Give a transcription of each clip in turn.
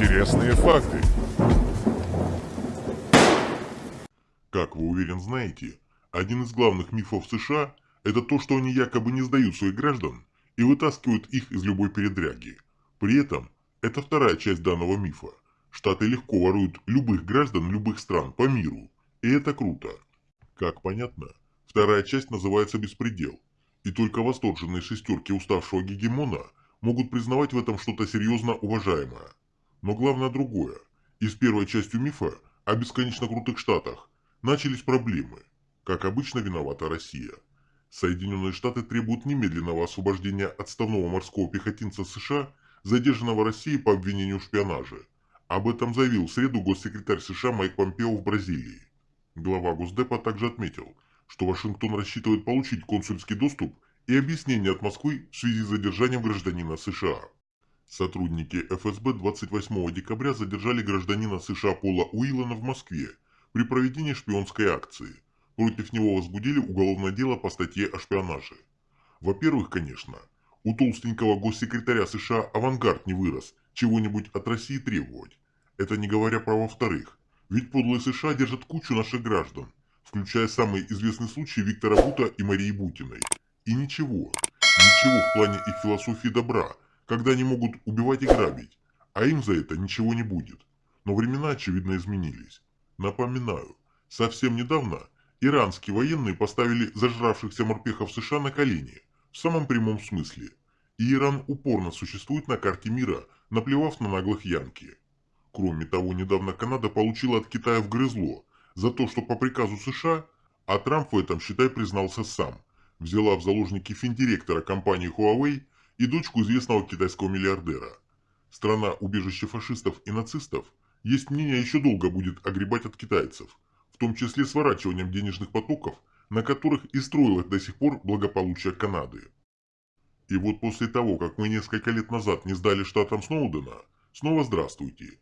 Интересные факты. Как вы уверен знаете, один из главных мифов США – это то, что они якобы не сдают своих граждан и вытаскивают их из любой передряги. При этом, это вторая часть данного мифа. Штаты легко воруют любых граждан любых стран по миру. И это круто. Как понятно, вторая часть называется «Беспредел». И только восторженные шестерки уставшего гегемона могут признавать в этом что-то серьезно уважаемое. Но главное другое. И с первой частью мифа о бесконечно крутых штатах начались проблемы. Как обычно виновата Россия. Соединенные Штаты требуют немедленного освобождения отставного морского пехотинца США, задержанного Россией по обвинению в шпионаже. Об этом заявил в среду госсекретарь США Майк Помпео в Бразилии. Глава Госдепа также отметил, что Вашингтон рассчитывает получить консульский доступ и объяснение от Москвы в связи с задержанием гражданина США. Сотрудники ФСБ 28 декабря задержали гражданина США Пола Уиллана в Москве при проведении шпионской акции. Против него возбудили уголовное дело по статье о шпионаже. Во-первых, конечно, у толстенького госсекретаря США авангард не вырос чего-нибудь от России требовать. Это не говоря про во-вторых. Ведь подлые США держат кучу наших граждан, включая самый известный случай Виктора Бута и Марии Бутиной. И ничего, ничего в плане их философии добра – когда они могут убивать и грабить, а им за это ничего не будет. Но времена, очевидно, изменились. Напоминаю, совсем недавно иранские военные поставили зажравшихся морпехов США на колени, в самом прямом смысле. И Иран упорно существует на карте мира, наплевав на наглых янки. Кроме того, недавно Канада получила от Китая вгрызло за то, что по приказу США, а Трамп в этом, считай, признался сам, взяла в заложники финдиректора компании Huawei и дочку известного китайского миллиардера. Страна убежище фашистов и нацистов, есть мнение, еще долго будет огребать от китайцев, в том числе сворачиванием денежных потоков, на которых и строилось до сих пор благополучие Канады. И вот после того, как мы несколько лет назад не сдали штатам Сноудена, снова здравствуйте.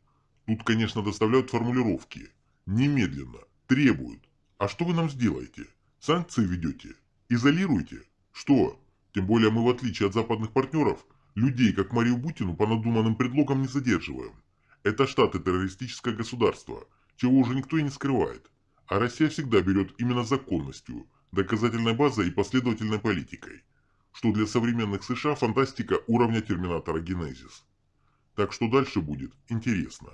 Тут, конечно, доставляют формулировки. Немедленно. Требуют. А что вы нам сделаете? Санкции ведете? Изолируете? Что? Тем более мы, в отличие от западных партнеров, людей, как Марию Бутину, по надуманным предлогам не задерживаем. Это Штаты террористическое государство, чего уже никто и не скрывает. А Россия всегда берет именно законностью, доказательной базой и последовательной политикой. Что для современных США фантастика уровня Терминатора Генезис. Так что дальше будет интересно.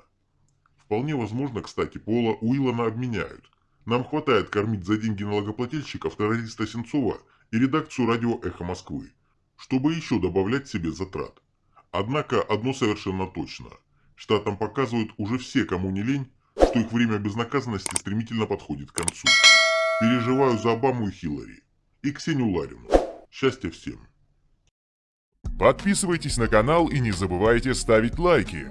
Вполне возможно, кстати, Пола Уиллана обменяют. Нам хватает кормить за деньги налогоплательщиков террориста Сенцова и редакцию радио «Эхо Москвы», чтобы еще добавлять себе затрат. Однако одно совершенно точно. Штатам показывают уже все, кому не лень, что их время безнаказанности стремительно подходит к концу. Переживаю за Обаму и Хиллари. И Ксению Ларину. Счастья всем. Подписывайтесь на канал и не забывайте ставить лайки.